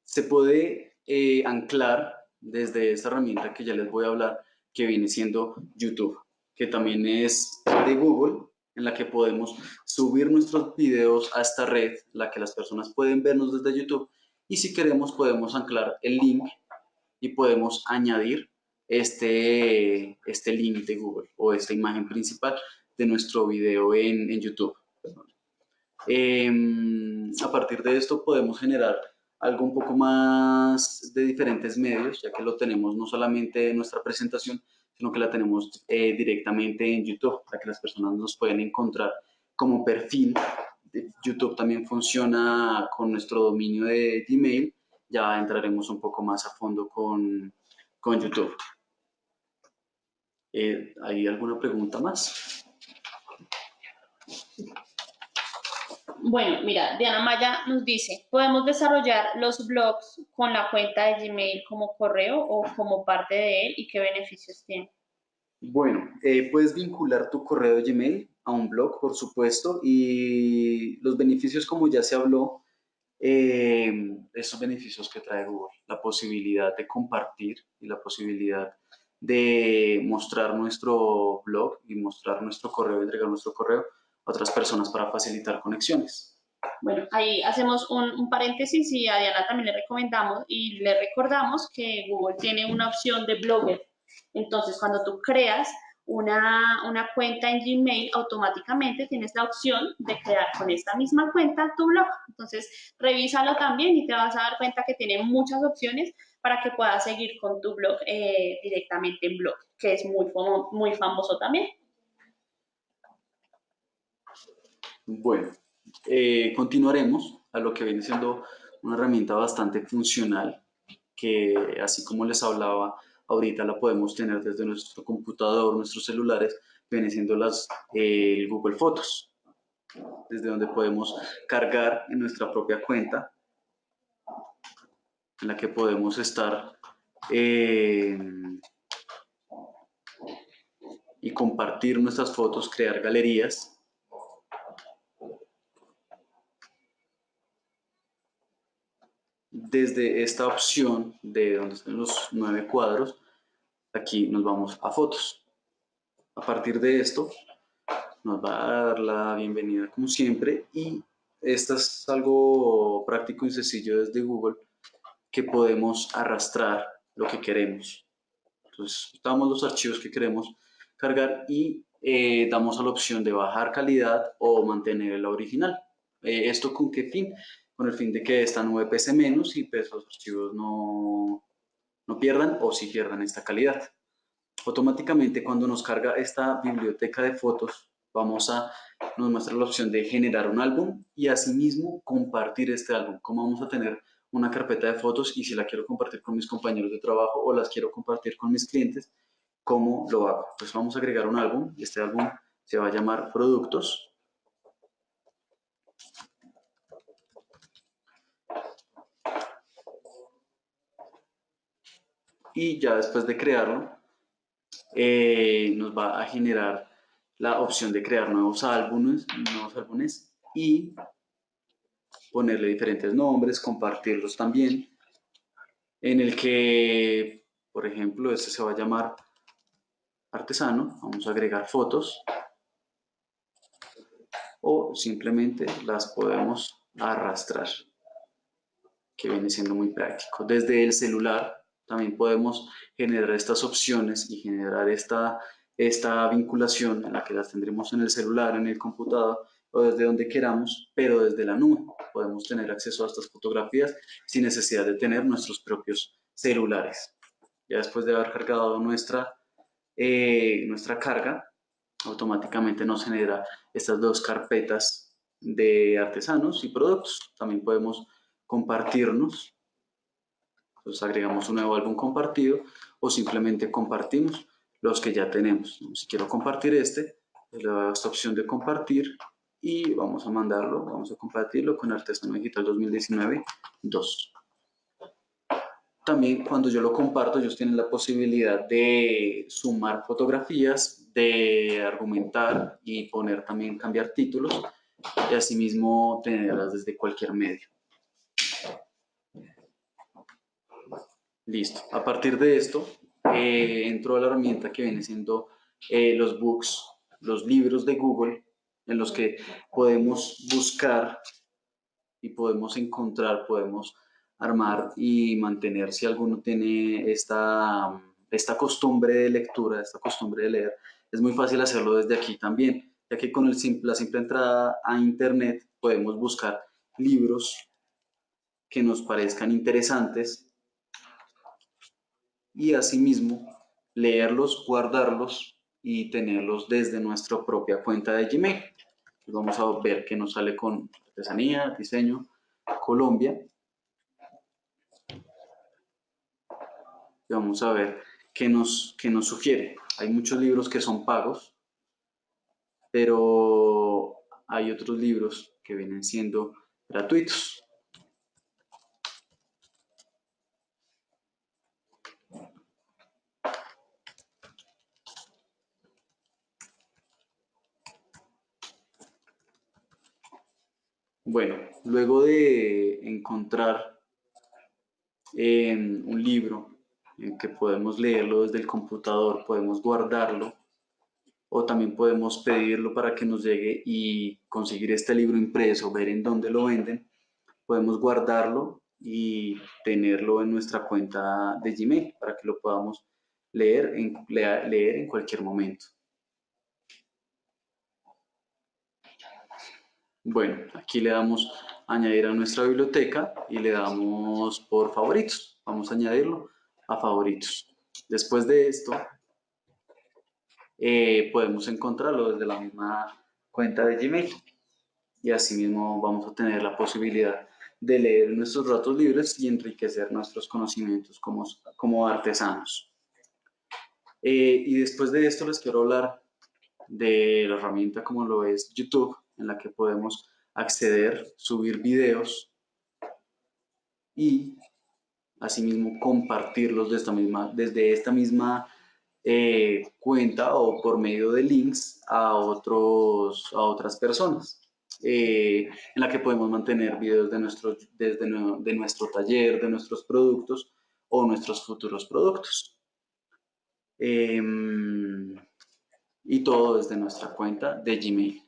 se puede eh, anclar desde esta herramienta que ya les voy a hablar, que viene siendo YouTube, que también es de Google, en la que podemos subir nuestros videos a esta red, la que las personas pueden vernos desde YouTube, y si queremos podemos anclar el link y podemos añadir este, este link de Google o esta imagen principal de nuestro video en, en YouTube. Em, a partir de esto podemos generar algo un poco más de diferentes medios, ya que lo tenemos no solamente en nuestra presentación, sino que la tenemos eh, directamente en YouTube, para que las personas nos pueden encontrar como perfil. YouTube también funciona con nuestro dominio de Gmail, ya entraremos un poco más a fondo con, con YouTube. Eh, ¿Hay alguna pregunta más? Bueno, mira, Diana Maya nos dice, ¿podemos desarrollar los blogs con la cuenta de Gmail como correo o como parte de él y qué beneficios tiene? Bueno, eh, puedes vincular tu correo de Gmail a un blog, por supuesto, y los beneficios, como ya se habló, eh, esos beneficios que trae Google, la posibilidad de compartir y la posibilidad de mostrar nuestro blog y mostrar nuestro correo, entregar nuestro correo otras personas para facilitar conexiones. Bueno, ahí hacemos un, paréntesis y a Diana también le recomendamos y le recordamos que Google tiene una opción de blogger. Entonces, cuando tú creas una, una, cuenta en Gmail, automáticamente tienes la opción de crear con esta misma cuenta tu blog. Entonces, revísalo también y te vas a dar cuenta que tiene muchas opciones para que puedas seguir con tu blog eh, directamente en blog, que es muy, muy famoso también. Bueno, eh, continuaremos a lo que viene siendo una herramienta bastante funcional que así como les hablaba ahorita la podemos tener desde nuestro computador, nuestros celulares, viene siendo las, eh, Google Fotos, desde donde podemos cargar en nuestra propia cuenta, en la que podemos estar eh, y compartir nuestras fotos, crear galerías desde esta opción de donde están los nueve cuadros, aquí nos vamos a fotos. A partir de esto, nos va a dar la bienvenida como siempre y esto es algo práctico y sencillo desde Google que podemos arrastrar lo que queremos. Entonces, damos los archivos que queremos cargar y eh, damos a la opción de bajar calidad o mantener la original. Eh, ¿Esto con qué fin? con el fin de que esta nube pese menos y pues los archivos no, no pierdan o si pierdan esta calidad. Automáticamente cuando nos carga esta biblioteca de fotos, vamos a, nos muestra la opción de generar un álbum y asimismo compartir este álbum. Como vamos a tener una carpeta de fotos y si la quiero compartir con mis compañeros de trabajo o las quiero compartir con mis clientes, ¿cómo lo hago? Pues vamos a agregar un álbum este álbum se va a llamar productos y ya después de crearlo eh, nos va a generar la opción de crear nuevos álbumes, nuevos álbumes y ponerle diferentes nombres, compartirlos también, en el que, por ejemplo, este se va a llamar artesano, vamos a agregar fotos, o simplemente las podemos arrastrar, que viene siendo muy práctico. Desde el celular también podemos generar estas opciones y generar esta, esta vinculación en la que las tendremos en el celular, en el computador o desde donde queramos, pero desde la nube. Podemos tener acceso a estas fotografías sin necesidad de tener nuestros propios celulares. Ya después de haber cargado nuestra, eh, nuestra carga, automáticamente nos genera estas dos carpetas de artesanos y productos. También podemos compartirnos, entonces agregamos un nuevo álbum compartido o simplemente compartimos los que ya tenemos. Si quiero compartir este, le doy esta opción de compartir y vamos a mandarlo, vamos a compartirlo con Artesano Digital 2019 2. También cuando yo lo comparto, ellos tienen la posibilidad de sumar fotografías, de argumentar y poner también, cambiar títulos y asimismo tenerlas desde cualquier medio. Listo. A partir de esto, eh, entró a la herramienta que viene siendo eh, los books, los libros de Google, en los que podemos buscar y podemos encontrar, podemos armar y mantener si alguno tiene esta, esta costumbre de lectura, esta costumbre de leer, es muy fácil hacerlo desde aquí también, ya que con la simple entrada a internet podemos buscar libros que nos parezcan interesantes y asimismo leerlos, guardarlos y tenerlos desde nuestra propia cuenta de Gmail. Vamos a ver qué nos sale con artesanía, diseño, Colombia. y vamos a ver qué nos, qué nos sugiere. Hay muchos libros que son pagos, pero hay otros libros que vienen siendo gratuitos. Bueno, luego de encontrar un libro en que podemos leerlo desde el computador, podemos guardarlo o también podemos pedirlo para que nos llegue y conseguir este libro impreso, ver en dónde lo venden, podemos guardarlo y tenerlo en nuestra cuenta de Gmail para que lo podamos leer en, leer en cualquier momento. Bueno, aquí le damos añadir a nuestra biblioteca y le damos por favoritos. Vamos a añadirlo a favoritos. Después de esto, eh, podemos encontrarlo desde la misma cuenta de Gmail y asimismo vamos a tener la posibilidad de leer nuestros datos libres y enriquecer nuestros conocimientos como, como artesanos. Eh, y después de esto les quiero hablar de la herramienta como lo es YouTube, en la que podemos acceder, subir videos y asimismo compartirlos desde esta misma eh, cuenta o por medio de links a, otros, a otras personas. Eh, en la que podemos mantener videos de nuestro, desde de nuestro taller, de nuestros productos o nuestros futuros productos. Em, y todo desde nuestra cuenta de Gmail.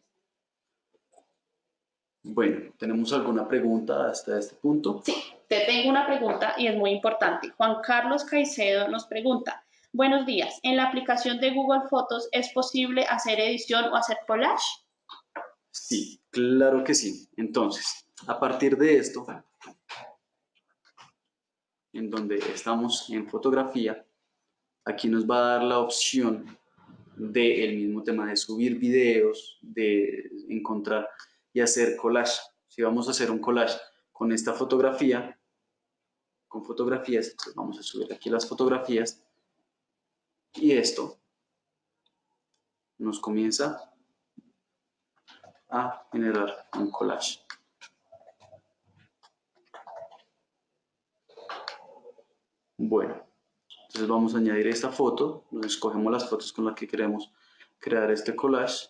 Bueno, ¿tenemos alguna pregunta hasta este punto? Sí, te tengo una pregunta y es muy importante. Juan Carlos Caicedo nos pregunta, buenos días, ¿en la aplicación de Google Fotos es posible hacer edición o hacer collage? Sí, claro que sí. Entonces, a partir de esto, en donde estamos en fotografía, aquí nos va a dar la opción del mismo tema de subir videos, de encontrar y hacer collage. Si vamos a hacer un collage con esta fotografía, con fotografías, vamos a subir aquí las fotografías y esto nos comienza a generar un collage. Bueno, entonces vamos a añadir esta foto, nos escogemos las fotos con las que queremos crear este collage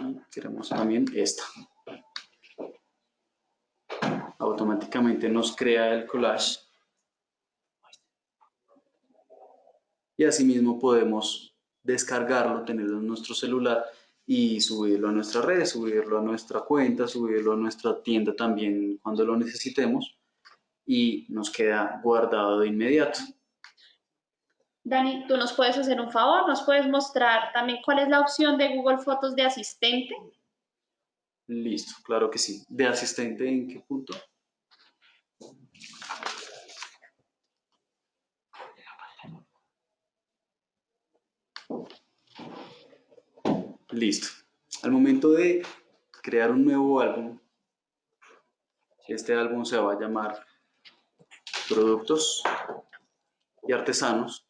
y queremos también esta. Automáticamente nos crea el collage. Y asimismo podemos descargarlo, tenerlo en nuestro celular y subirlo a nuestras redes, subirlo a nuestra cuenta, subirlo a nuestra tienda también cuando lo necesitemos y nos queda guardado de inmediato. Dani, ¿tú nos puedes hacer un favor? ¿Nos puedes mostrar también cuál es la opción de Google Fotos de asistente? Listo, claro que sí. ¿De asistente en qué punto? Listo. Al momento de crear un nuevo álbum, este álbum se va a llamar Productos y Artesanos,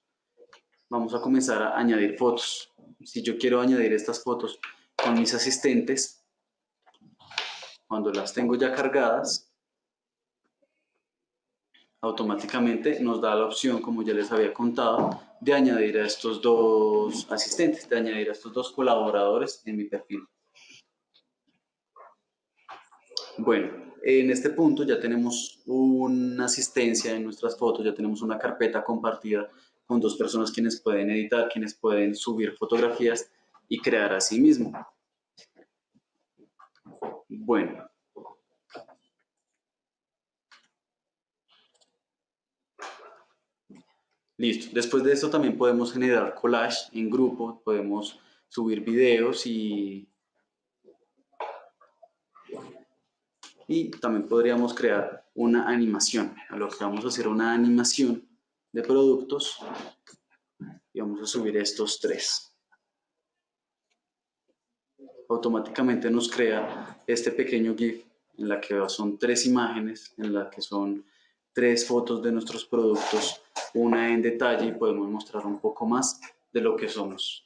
vamos a comenzar a añadir fotos. Si yo quiero añadir estas fotos con mis asistentes, cuando las tengo ya cargadas, automáticamente nos da la opción, como ya les había contado, de añadir a estos dos asistentes, de añadir a estos dos colaboradores en mi perfil. Bueno, en este punto ya tenemos una asistencia en nuestras fotos, ya tenemos una carpeta compartida con dos personas quienes pueden editar, quienes pueden subir fotografías y crear a sí mismo. Bueno. Listo. Después de esto también podemos generar collage en grupo, podemos subir videos y, y también podríamos crear una animación. A lo que vamos a hacer una animación de productos y vamos a subir estos tres. Automáticamente nos crea este pequeño GIF en la que son tres imágenes, en la que son tres fotos de nuestros productos, una en detalle y podemos mostrar un poco más de lo que somos.